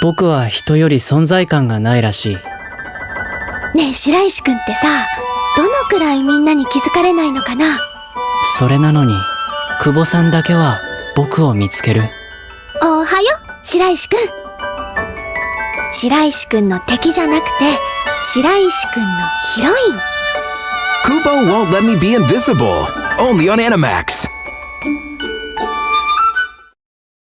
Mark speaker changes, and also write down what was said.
Speaker 1: 僕は人より存在感がないらしい。
Speaker 2: ねえ白石君ってさどのくらいみんなに気づかれないのかな？
Speaker 1: それなのに久保さんだけは僕を見つける。
Speaker 2: おはよ白石君白石君の敵じゃなくて白石君のヒロイン。
Speaker 3: Kubo won't let me be invisible. Only on Animax.